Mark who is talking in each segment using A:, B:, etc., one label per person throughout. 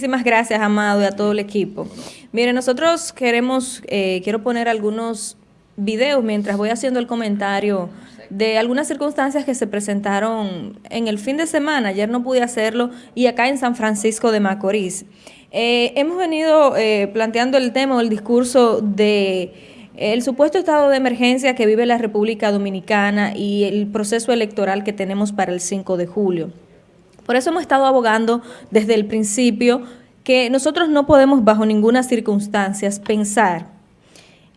A: Muchísimas gracias, Amado, y a todo el equipo. Mire, nosotros queremos, eh, quiero poner algunos videos mientras voy haciendo el comentario de algunas circunstancias que se presentaron en el fin de semana. Ayer no pude hacerlo y acá en San Francisco de Macorís. Eh, hemos venido eh, planteando el tema, el discurso de el supuesto estado de emergencia que vive la República Dominicana y el proceso electoral que tenemos para el 5 de julio. Por eso hemos estado abogando desde el principio que nosotros no podemos bajo ninguna circunstancia pensar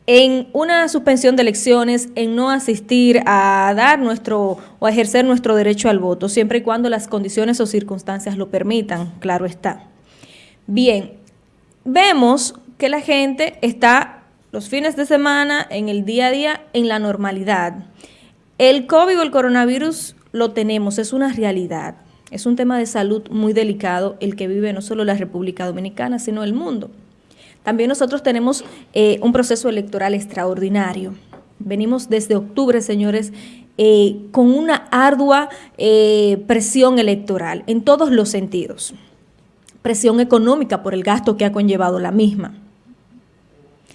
A: en una suspensión de elecciones, en no asistir a dar nuestro o a ejercer nuestro derecho al voto, siempre y cuando las condiciones o circunstancias lo permitan, claro está. Bien, vemos que la gente está los fines de semana, en el día a día, en la normalidad. El COVID o el coronavirus lo tenemos, es una realidad. Es un tema de salud muy delicado el que vive no solo la República Dominicana, sino el mundo. También nosotros tenemos eh, un proceso electoral extraordinario. Venimos desde octubre, señores, eh, con una ardua eh, presión electoral en todos los sentidos. Presión económica por el gasto que ha conllevado la misma.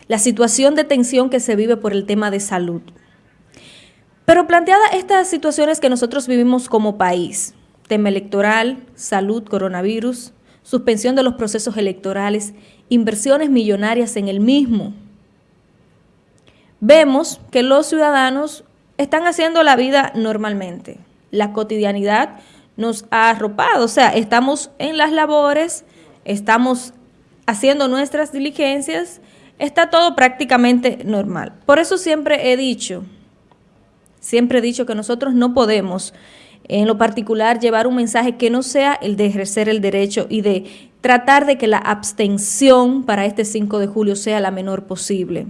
A: La situación de tensión que se vive por el tema de salud. Pero planteada estas situaciones que nosotros vivimos como país, tema electoral, salud, coronavirus, suspensión de los procesos electorales, inversiones millonarias en el mismo. Vemos que los ciudadanos están haciendo la vida normalmente. La cotidianidad nos ha arropado, o sea, estamos en las labores, estamos haciendo nuestras diligencias, está todo prácticamente normal. Por eso siempre he dicho, siempre he dicho que nosotros no podemos en lo particular llevar un mensaje que no sea el de ejercer el derecho y de tratar de que la abstención para este 5 de julio sea la menor posible.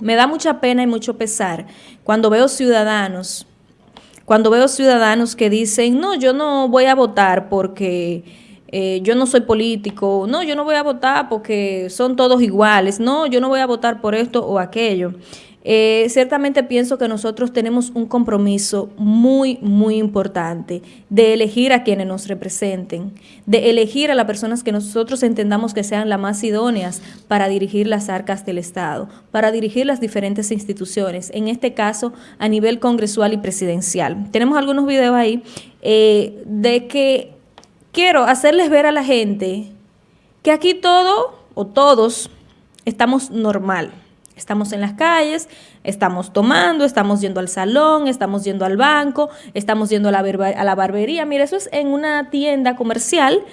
A: Me da mucha pena y mucho pesar cuando veo ciudadanos, cuando veo ciudadanos que dicen, no, yo no voy a votar porque eh, yo no soy político, no, yo no voy a votar porque son todos iguales, no, yo no voy a votar por esto o aquello. Eh, ciertamente pienso que nosotros tenemos un compromiso muy, muy importante de elegir a quienes nos representen, de elegir a las personas que nosotros entendamos que sean las más idóneas para dirigir las arcas del Estado, para dirigir las diferentes instituciones, en este caso a nivel congresual y presidencial. Tenemos algunos videos ahí eh, de que quiero hacerles ver a la gente que aquí todo o todos estamos normal Estamos en las calles, estamos tomando, estamos yendo al salón, estamos yendo al banco, estamos yendo a la, barbería. Mira, eso es en una tienda comercial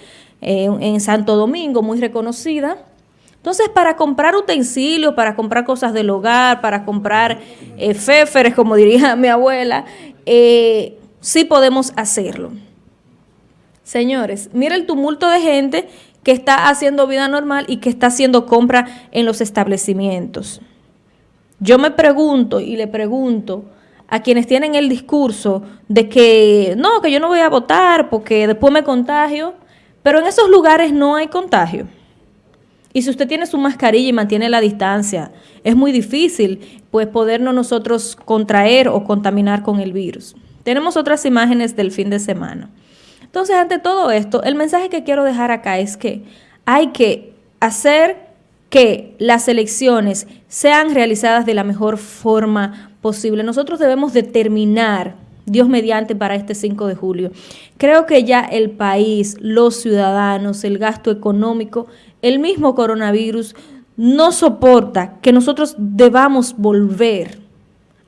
A: eh, en Santo Domingo, muy reconocida. Entonces, para comprar utensilios, para comprar cosas del hogar, para comprar eh, féferes, como diría mi abuela, eh, sí podemos hacerlo. Señores, mira el tumulto de gente que está haciendo vida normal y que está haciendo compra en los establecimientos. Yo me pregunto y le pregunto a quienes tienen el discurso de que no, que yo no voy a votar porque después me contagio, pero en esos lugares no hay contagio. Y si usted tiene su mascarilla y mantiene la distancia, es muy difícil pues podernos nosotros contraer o contaminar con el virus. Tenemos otras imágenes del fin de semana. Entonces, ante todo esto, el mensaje que quiero dejar acá es que hay que hacer que las elecciones sean realizadas de la mejor forma posible. Nosotros debemos determinar, Dios mediante, para este 5 de julio. Creo que ya el país, los ciudadanos, el gasto económico, el mismo coronavirus, no soporta que nosotros debamos volver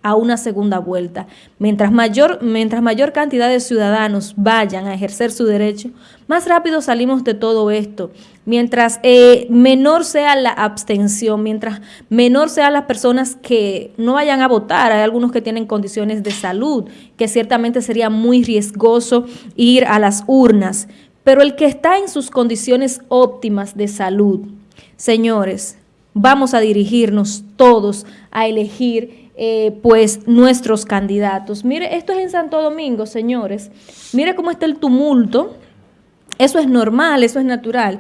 A: a una segunda vuelta. Mientras mayor, mientras mayor cantidad de ciudadanos vayan a ejercer su derecho, más rápido salimos de todo esto. Mientras eh, menor sea la abstención, mientras menor sean las personas que no vayan a votar, hay algunos que tienen condiciones de salud, que ciertamente sería muy riesgoso ir a las urnas, pero el que está en sus condiciones óptimas de salud, señores, vamos a dirigirnos todos a elegir eh, pues nuestros candidatos. Mire, esto es en Santo Domingo, señores. Mire cómo está el tumulto. Eso es normal, eso es natural.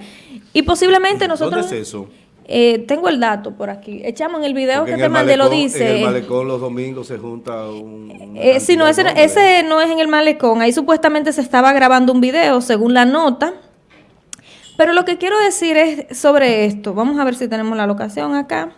A: Y posiblemente nosotros...
B: ¿Dónde es eso?
A: Eh, tengo el dato por aquí. Echamos en el video que te mandé, lo dice.
B: En el malecón los domingos se junta un...
A: Eh, sí, no, ese, ese no es en el malecón. Ahí supuestamente se estaba grabando un video, según la nota. Pero lo que quiero decir es sobre esto. Vamos a ver si tenemos la locación acá.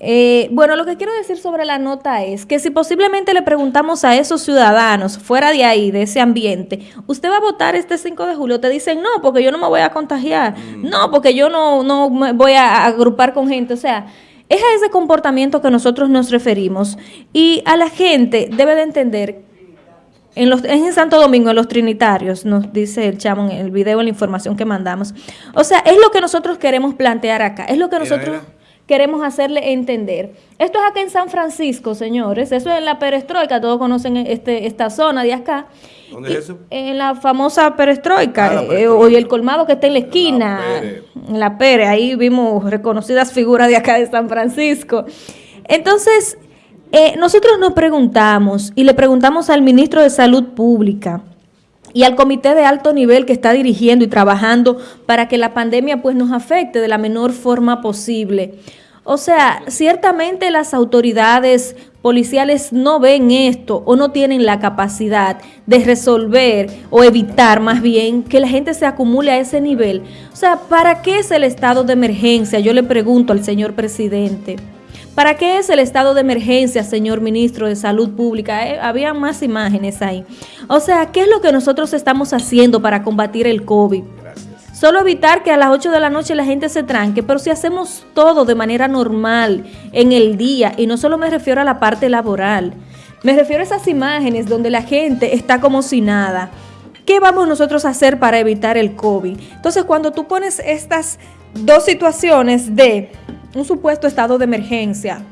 A: Eh, bueno, lo que quiero decir sobre la nota es que si posiblemente le preguntamos a esos ciudadanos fuera de ahí, de ese ambiente, ¿usted va a votar este 5 de julio? Te dicen, no, porque yo no me voy a contagiar, mm. no, porque yo no, no me voy a agrupar con gente. O sea, es a ese comportamiento que nosotros nos referimos y a la gente debe de entender en, los, en Santo Domingo, en los Trinitarios, nos dice el chamo en el video, en la información que mandamos. O sea, es lo que nosotros queremos plantear acá, es lo que nosotros queremos hacerle entender. Esto es acá en San Francisco, señores. Eso es en la perestroika, todos conocen este, esta zona de acá. ¿Dónde es eso? En la famosa perestroika, ah, eh, hoy el colmado que está en la esquina, en la Pere, ahí vimos reconocidas figuras de acá de San Francisco. Entonces, eh, nosotros nos preguntamos y le preguntamos al ministro de Salud Pública, y al comité de alto nivel que está dirigiendo y trabajando para que la pandemia pues nos afecte de la menor forma posible. O sea, ciertamente las autoridades policiales no ven esto o no tienen la capacidad de resolver o evitar más bien que la gente se acumule a ese nivel. O sea, ¿para qué es el estado de emergencia? Yo le pregunto al señor presidente. ¿Para qué es el estado de emergencia, señor ministro de Salud Pública? Eh, había más imágenes ahí. O sea, ¿qué es lo que nosotros estamos haciendo para combatir el COVID? Solo evitar que a las 8 de la noche la gente se tranque, pero si hacemos todo de manera normal en el día, y no solo me refiero a la parte laboral, me refiero a esas imágenes donde la gente está como si nada. ¿Qué vamos nosotros a hacer para evitar el COVID? Entonces, cuando tú pones estas dos situaciones de un supuesto estado de emergencia,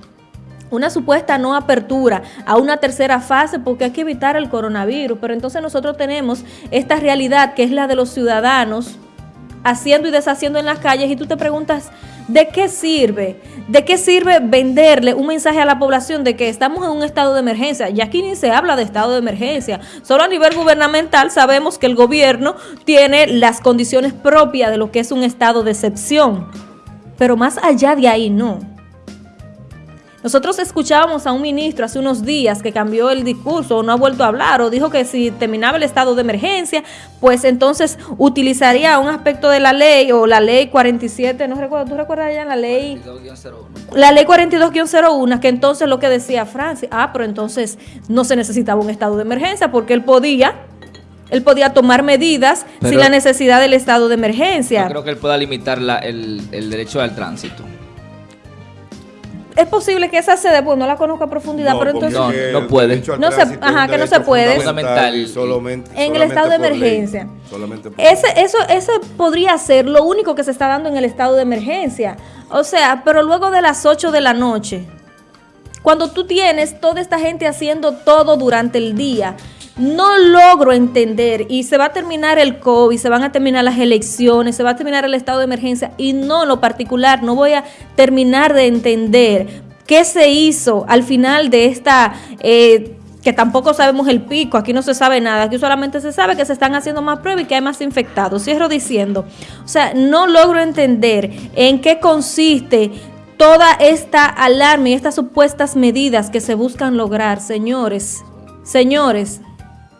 A: una supuesta no apertura a una tercera fase porque hay que evitar el coronavirus, pero entonces nosotros tenemos esta realidad que es la de los ciudadanos haciendo y deshaciendo en las calles y tú te preguntas, ¿de qué sirve? ¿De qué sirve venderle un mensaje a la población de que estamos en un estado de emergencia? Y aquí ni se habla de estado de emergencia. Solo a nivel gubernamental sabemos que el gobierno tiene las condiciones propias de lo que es un estado de excepción. Pero más allá de ahí no. Nosotros escuchábamos a un ministro hace unos días que cambió el discurso o no ha vuelto a hablar o dijo que si terminaba el estado de emergencia, pues entonces utilizaría un aspecto de la ley o la ley 47, no recuerdo, ¿tú recuerdas ya la ley? 42-01. La ley 42-01, que entonces lo que decía Francia, ah, pero entonces no se necesitaba un estado de emergencia porque él podía él podía tomar medidas sin la necesidad del estado de emergencia.
C: Yo creo que él pueda limitar el, el derecho al tránsito
A: es posible que esa sede, pues no la conozco a profundidad, pero entonces...
C: No, puede.
A: No se, ajá, que no se puede.
B: Fundamental. Solamente,
A: en el estado de emergencia. solamente ese, eso, ese podría ser lo único que se está dando en el estado de emergencia. O sea, pero luego de las 8 de la noche, cuando tú tienes toda esta gente haciendo todo durante el día no logro entender y se va a terminar el COVID, se van a terminar las elecciones, se va a terminar el estado de emergencia y no lo particular, no voy a terminar de entender qué se hizo al final de esta... Eh, que tampoco sabemos el pico, aquí no se sabe nada, aquí solamente se sabe que se están haciendo más pruebas y que hay más infectados. Cierro diciendo, o sea, no logro entender en qué consiste toda esta alarma y estas supuestas medidas que se buscan lograr, señores, señores,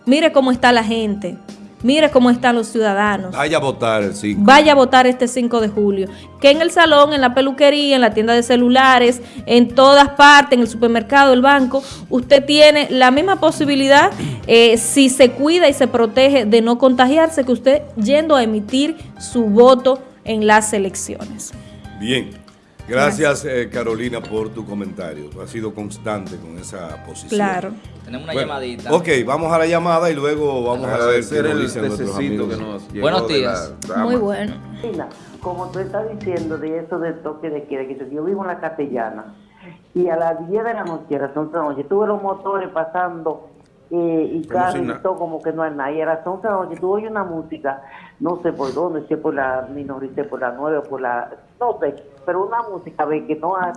A: Mire cómo está la gente. Mire cómo están los ciudadanos.
B: Vaya a votar el 5.
A: Vaya a votar este 5 de julio. Que en el salón, en la peluquería, en la tienda de celulares, en todas partes, en el supermercado, el banco, usted tiene la misma posibilidad, eh, si se cuida y se protege de no contagiarse, que usted yendo a emitir su voto en las elecciones.
B: Bien. Gracias, eh, Carolina, por tu comentario. Ha sido constante con esa posición.
A: Claro.
C: Tenemos una llamadita.
B: Ok, vamos a la llamada y luego vamos a ver qué nos dicen nuestros amigos.
C: Que nos Buenos días.
A: Muy bueno.
D: Como tú estás diciendo de eso del toque de queda, que yo vivo en la Castellana y a las 10 de la noche, a las 11 de la noche, tuve los motores pasando eh, y carros y todo como que no hay nada. Y a las 11 de la noche tú oyes una música, no sé por dónde, si es por la minorité, por la 9 o por la... no sé, pero una música ve que no hay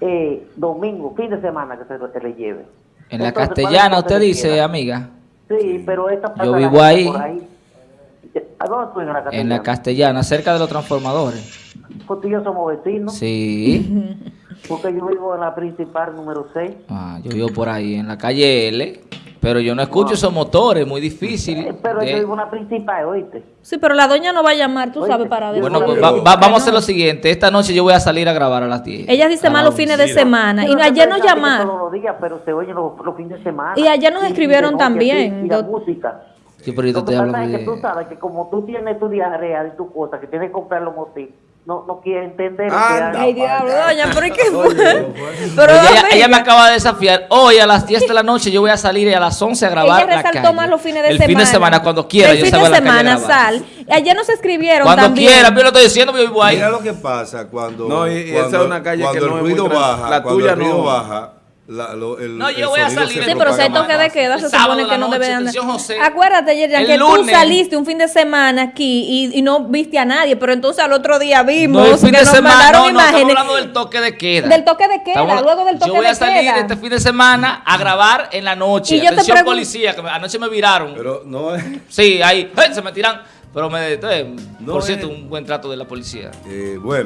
D: eh, domingo, fin de semana que se, le lleve.
C: En la castellana usted dice, amiga.
D: Sí, pero esta
C: Yo vivo ahí.
D: ¿A dónde
C: en la castellana? En la castellana, cerca de los transformadores.
D: Porque yo somos vecinos.
C: Sí.
D: Porque yo vivo en la principal número 6.
C: Ah, yo vivo por ahí, en la calle L. Pero yo no escucho esos motores, muy difícil.
D: Eh, Pero
C: de-
D: yo vivo una principal, oíste.
A: Sí, pero la doña no va a llamar, tú
D: Oye,
A: sabes, para.
C: Bueno, pues va- va- vamos a hacer lo siguiente. Esta noche yo voy a salir a grabar a las 10.
A: Ella dice más
C: la
A: los fines de semana. Y
D: Pero
A: no- ayer nos
D: no
A: llamaron.
D: todos los días, pero se oyen los, los fines de semana.
A: Y ayer nos
D: Y- y
A: escribieron
D: de
A: también,
D: sí, Y la música.
C: Sí, pero yo te
D: Lo que
C: estoy
D: pasa
C: hablando
D: es que tú
C: de...
D: sabes que como tú tienes tu diarrea y tu cosa, que tienes que comprar los motivos, no, no quieres entender que
B: Anda.
A: Ay, diablo, doña, pero ¿y qué fue?
B: Oye,
A: Pero,
C: ella, ella me acaba de desafiar. Hoy a las 10 de la noche yo voy a salir y a las 11 a grabar
A: ella
C: la
A: resaltó
C: calle.
A: más los fines de
C: El
A: semana.
C: fin de semana, cuando quiera,
A: El
C: yo
A: fin de semana sal. Ayer nos escribieron
C: Cuando
A: también.
C: quiera, yo lo estoy diciendo, yo vivo ahí.
B: Mira lo que pasa cuando,
E: No, y-
B: cuando,
E: esa es una calle
B: cuando
E: que
B: el
E: no es
B: ruido baja,
E: la
B: cuando
E: tuya
B: el ruido
E: no.
B: baja, la- lo- el,
C: No, yo voy a salir.
A: Sí, pero si hay toque de queda, se supone que no debe
C: noche,
A: andar.
C: atención, José.
A: Acuérdate, Yerian, que tú saliste un fin de semana aquí y, y no viste a nadie, pero entonces al otro día vimos
C: No, el fin
A: que
C: de
A: nos
C: semana,
A: mandaron
C: no, no, estamos hablando del toque de queda.
A: Del toque de queda,
C: Estamos-
A: luego del toque
C: Yo voy
A: de
C: a salir
A: queda.
C: este fin de semana a grabar en la noche.
A: Y yo te
C: Atención
A: pregun-
C: policía, que me- anoche me viraron.
B: Pero no es...
C: sí, ahí, ¡ay! se me tiran. Pero me, eh,
B: No
C: por
B: es-
C: cierto, un buen trato de la policía.
B: eh, bueno.